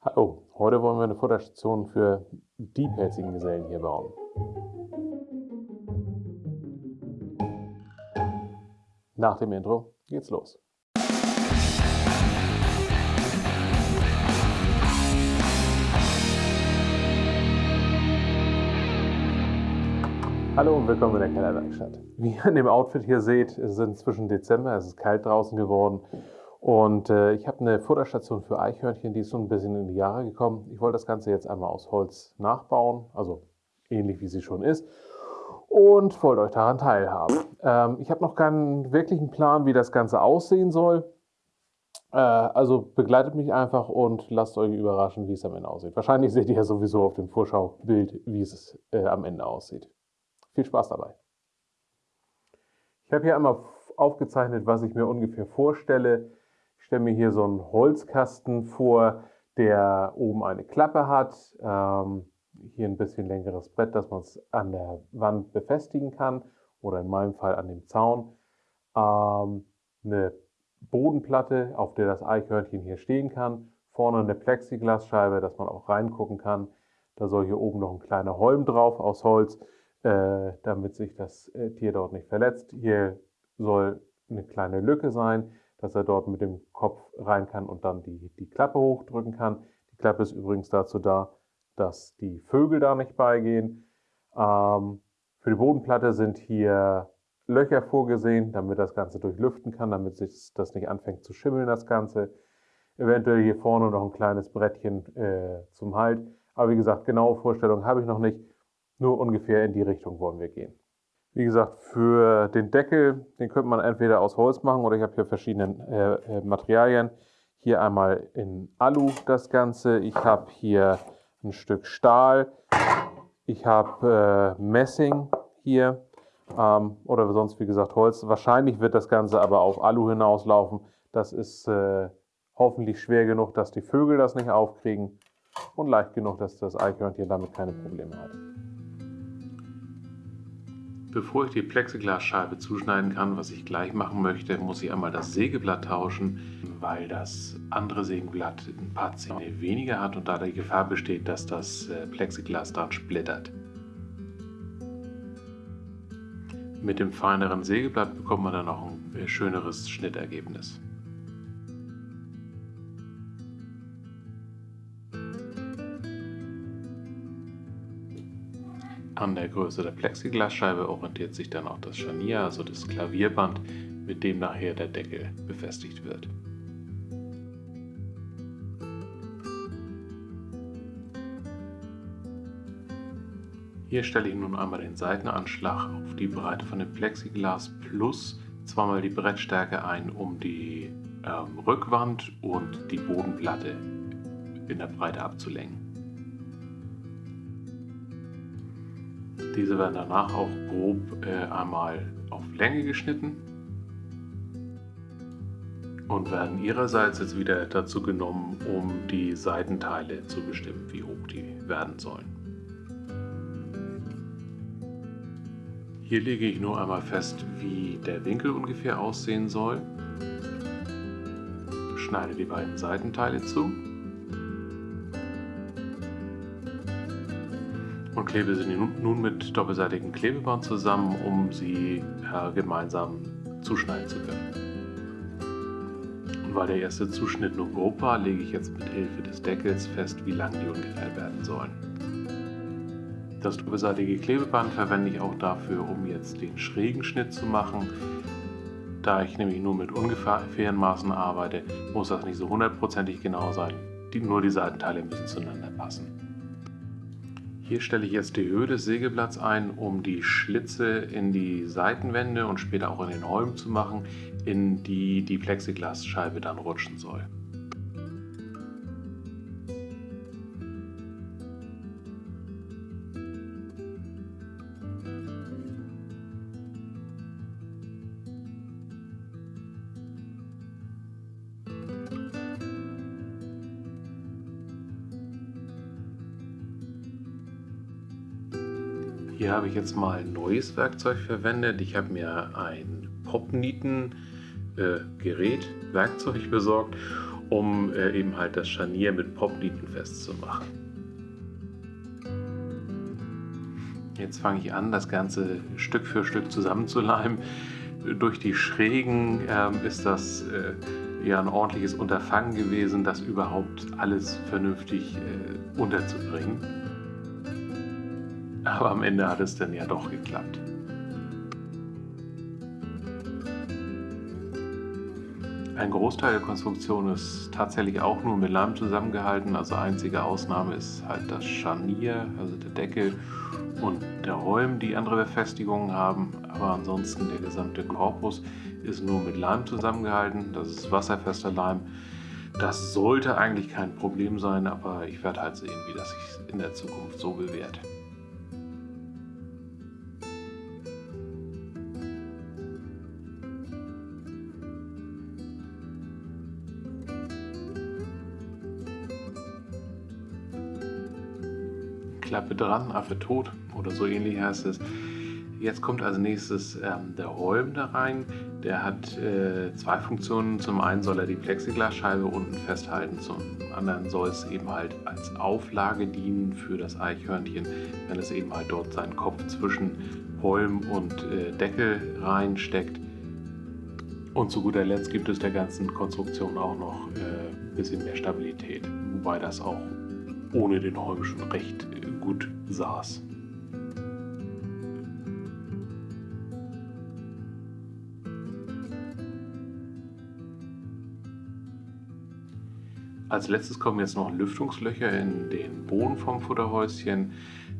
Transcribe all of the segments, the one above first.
Hallo, heute wollen wir eine Futterstation für diepelzigen Gesellen hier bauen. Nach dem Intro geht's los. Hallo und willkommen in der Kellerwerkstatt. Wie ihr in dem Outfit hier seht, es ist inzwischen Dezember, es ist kalt draußen geworden und äh, ich habe eine Futterstation für Eichhörnchen, die ist so ein bisschen in die Jahre gekommen. Ich wollte das Ganze jetzt einmal aus Holz nachbauen, also ähnlich wie sie schon ist und wollte euch daran teilhaben. Ähm, ich habe noch keinen wirklichen Plan, wie das Ganze aussehen soll. Äh, also begleitet mich einfach und lasst euch überraschen, wie es am Ende aussieht. Wahrscheinlich seht ihr ja sowieso auf dem Vorschaubild, wie es äh, am Ende aussieht. Viel Spaß dabei. Ich habe hier einmal aufgezeichnet, was ich mir ungefähr vorstelle. Ich stelle mir hier so einen Holzkasten vor, der oben eine Klappe hat. Ähm, hier ein bisschen längeres Brett, dass man es an der Wand befestigen kann oder in meinem Fall an dem Zaun. Ähm, eine Bodenplatte, auf der das Eichhörnchen hier stehen kann. Vorne eine Plexiglasscheibe, dass man auch reingucken kann. Da soll hier oben noch ein kleiner Holm drauf aus Holz äh, damit sich das äh, Tier dort nicht verletzt. Hier soll eine kleine Lücke sein, dass er dort mit dem Kopf rein kann und dann die, die Klappe hochdrücken kann. Die Klappe ist übrigens dazu da, dass die Vögel da nicht beigehen. Ähm, für die Bodenplatte sind hier Löcher vorgesehen, damit das Ganze durchlüften kann, damit sich das nicht anfängt zu schimmeln, das Ganze. Eventuell hier vorne noch ein kleines Brettchen äh, zum Halt. Aber wie gesagt, genaue Vorstellungen habe ich noch nicht. Nur ungefähr in die Richtung wollen wir gehen. Wie gesagt, für den Deckel, den könnte man entweder aus Holz machen oder ich habe hier verschiedene äh, äh, Materialien. Hier einmal in Alu das Ganze. Ich habe hier ein Stück Stahl. Ich habe äh, Messing hier ähm, oder sonst wie gesagt Holz. Wahrscheinlich wird das Ganze aber auf Alu hinauslaufen. Das ist äh, hoffentlich schwer genug, dass die Vögel das nicht aufkriegen und leicht genug, dass das Eichhörnchen damit keine Probleme hat. Bevor ich die Plexiglasscheibe zuschneiden kann, was ich gleich machen möchte, muss ich einmal das Sägeblatt tauschen, weil das andere Sägeblatt ein paar Zähne weniger hat und da die Gefahr besteht, dass das äh, Plexiglas dran splittert. Mit dem feineren Sägeblatt bekommt man dann auch ein äh, schöneres Schnittergebnis. An der Größe der Plexiglasscheibe orientiert sich dann auch das Scharnier, also das Klavierband, mit dem nachher der Deckel befestigt wird. Hier stelle ich nun einmal den Seitenanschlag auf die Breite von dem Plexiglas plus zweimal die Brettstärke ein, um die ähm, Rückwand und die Bodenplatte in der Breite abzulenken. Diese werden danach auch grob äh, einmal auf Länge geschnitten und werden ihrerseits jetzt wieder dazu genommen, um die Seitenteile zu bestimmen, wie hoch die werden sollen. Hier lege ich nur einmal fest, wie der Winkel ungefähr aussehen soll, schneide die beiden Seitenteile zu klebe sie nun mit doppelseitigem Klebeband zusammen, um sie äh, gemeinsam zuschneiden zu können. Und weil der erste Zuschnitt nur grob war, lege ich jetzt mit Hilfe des Deckels fest, wie lang die ungefähr werden sollen. Das doppelseitige Klebeband verwende ich auch dafür, um jetzt den schrägen Schnitt zu machen. Da ich nämlich nur mit ungefähren Maßen arbeite, muss das nicht so hundertprozentig genau sein. Die, nur die Seitenteile müssen zueinander passen. Hier stelle ich jetzt die Höhe des Sägeblatts ein, um die Schlitze in die Seitenwände und später auch in den Holm zu machen, in die die Plexiglasscheibe dann rutschen soll. Hier habe ich jetzt mal ein neues Werkzeug verwendet. Ich habe mir ein Popnieten äh, Gerät, Werkzeug besorgt um äh, eben halt das Scharnier mit Poplieten festzumachen. Jetzt fange ich an, das Ganze Stück für Stück zusammenzuleimen. Durch die Schrägen äh, ist das äh, ja ein ordentliches Unterfangen gewesen, das überhaupt alles vernünftig äh, unterzubringen. Aber am Ende hat es dann ja doch geklappt. Ein Großteil der Konstruktion ist tatsächlich auch nur mit Leim zusammengehalten. Also einzige Ausnahme ist halt das Scharnier, also der Deckel und der Holm, die andere Befestigungen haben. Aber ansonsten der gesamte Korpus ist nur mit Leim zusammengehalten. Das ist wasserfester Leim. Das sollte eigentlich kein Problem sein, aber ich werde halt sehen, wie das sich in der Zukunft so bewährt. Klappe dran, Affe tot oder so ähnlich heißt es. Jetzt kommt als nächstes ähm, der Holm da rein. Der hat äh, zwei Funktionen. Zum einen soll er die Plexiglasscheibe unten festhalten, zum anderen soll es eben halt als Auflage dienen für das Eichhörnchen, wenn es eben halt dort seinen Kopf zwischen Holm und äh, Deckel reinsteckt. Und zu guter Letzt gibt es der ganzen Konstruktion auch noch äh, ein bisschen mehr Stabilität, wobei das auch ohne den Holm schon recht gut saß. Als letztes kommen jetzt noch Lüftungslöcher in den Boden vom Futterhäuschen.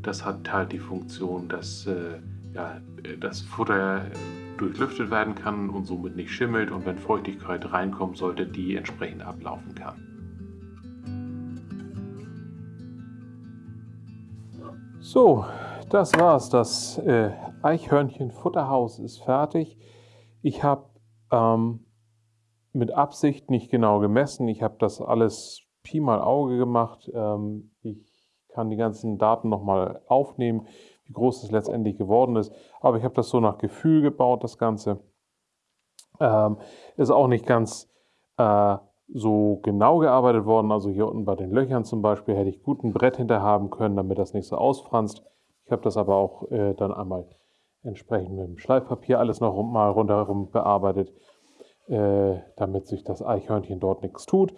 Das hat halt die Funktion, dass äh, ja, das Futter durchlüftet werden kann und somit nicht schimmelt und wenn Feuchtigkeit reinkommt, sollte die entsprechend ablaufen kann. So, das war's. Das äh, Eichhörnchen-Futterhaus ist fertig. Ich habe ähm, mit Absicht nicht genau gemessen. Ich habe das alles Pi mal Auge gemacht. Ähm, ich kann die ganzen Daten nochmal aufnehmen, wie groß es letztendlich geworden ist. Aber ich habe das so nach Gefühl gebaut, das Ganze. Ähm, ist auch nicht ganz äh, so genau gearbeitet worden. Also hier unten bei den Löchern zum Beispiel hätte ich gut ein Brett hinter haben können, damit das nicht so ausfranst. Ich habe das aber auch äh, dann einmal entsprechend mit dem Schleifpapier alles noch mal rundherum bearbeitet, äh, damit sich das Eichhörnchen dort nichts tut.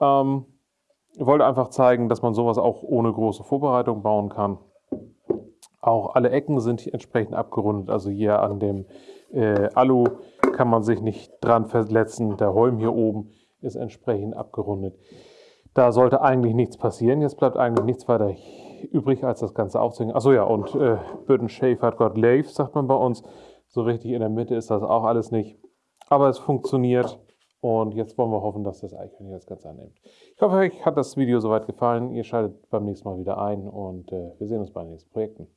Ähm, ich wollte einfach zeigen, dass man sowas auch ohne große Vorbereitung bauen kann. Auch alle Ecken sind entsprechend abgerundet. Also hier an dem äh, Alu kann man sich nicht dran verletzen. Der Holm hier oben ist entsprechend abgerundet. Da sollte eigentlich nichts passieren. Jetzt bleibt eigentlich nichts weiter übrig, als das Ganze aufzuhängen. Achso, ja, und äh, Burton hat got Lave, sagt man bei uns. So richtig in der Mitte ist das auch alles nicht. Aber es funktioniert. Und jetzt wollen wir hoffen, dass das Eichhörnchen das Ganze annimmt. Ich hoffe, euch hat das Video soweit gefallen. Ihr schaltet beim nächsten Mal wieder ein und äh, wir sehen uns bei den nächsten Projekten.